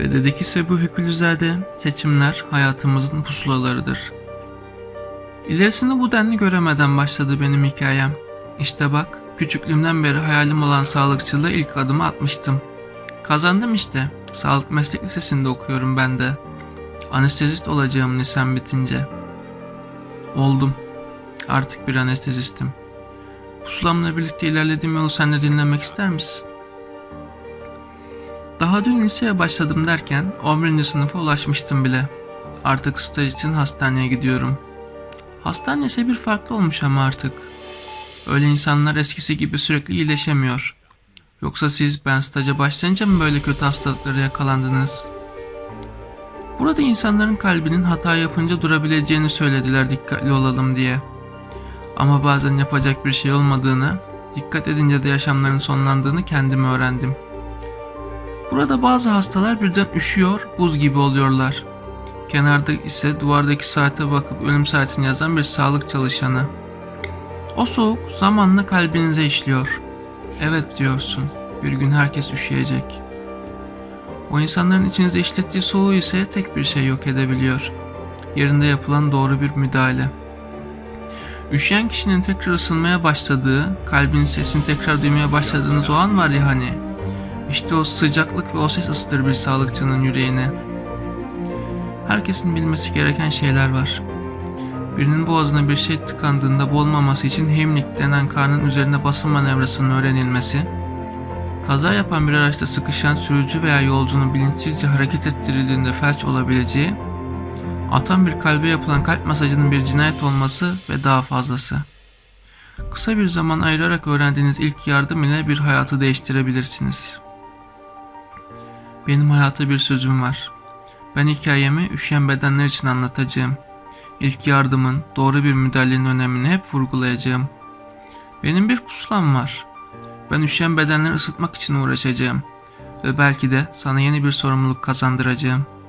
Ve dedi ki Sebu Hükülüzade, seçimler hayatımızın pusulalarıdır. İlerisini bu denli göremeden başladı benim hikayem. İşte bak, küçüklüğümden beri hayalim olan sağlıkçılığa ilk adımı atmıştım. Kazandım işte. Sağlık Meslek Lisesi'nde okuyorum ben de. Anestezist olacağım lisem bitince. Oldum. Artık bir anestezistim. Pusulamla birlikte ilerlediğim yolu sen de dinlemek ister misin? Daha dün liseye başladım derken 11. sınıfa ulaşmıştım bile. Artık staj için hastaneye gidiyorum. Hastane ise bir farklı olmuş ama artık. Öyle insanlar eskisi gibi sürekli iyileşemiyor. Yoksa siz ben staja başlayınca mı böyle kötü hastalıklara yakalandınız? Burada insanların kalbinin hata yapınca durabileceğini söylediler dikkatli olalım diye. Ama bazen yapacak bir şey olmadığını, dikkat edince de yaşamların sonlandığını kendim öğrendim. Burada bazı hastalar birden üşüyor, buz gibi oluyorlar. Kenarda ise duvardaki saate bakıp ölüm saatini yazan bir sağlık çalışanı. O soğuk zamanla kalbinize işliyor. Evet diyorsun, bir gün herkes üşüyecek. O insanların içinizde işlettiği soğuğu ise tek bir şey yok edebiliyor. Yerinde yapılan doğru bir müdahale. Üşüyen kişinin tekrar ısınmaya başladığı, kalbin sesini tekrar duymaya başladığınız o an var ya hani. İşte o sıcaklık ve o ses ısıtır bir sağlıkçının yüreğine. Herkesin bilmesi gereken şeyler var. Birinin boğazına bir şey tıkandığında boğulmaması için Heimlich denen karnın üzerine basın manevrasının öğrenilmesi, kaza yapan bir araçta sıkışan sürücü veya yolcunun bilinçsizce hareket ettirildiğinde felç olabileceği, atan bir kalbe yapılan kalp masajının bir cinayet olması ve daha fazlası. Kısa bir zaman ayırarak öğrendiğiniz ilk yardım ile bir hayatı değiştirebilirsiniz. Benim hayata bir sözüm var. Ben hikayemi üşüyen bedenler için anlatacağım. İlk yardımın, doğru bir müdahalenin önemini hep vurgulayacağım. Benim bir pusulam var. Ben üşüyen bedenleri ısıtmak için uğraşacağım. Ve belki de sana yeni bir sorumluluk kazandıracağım.''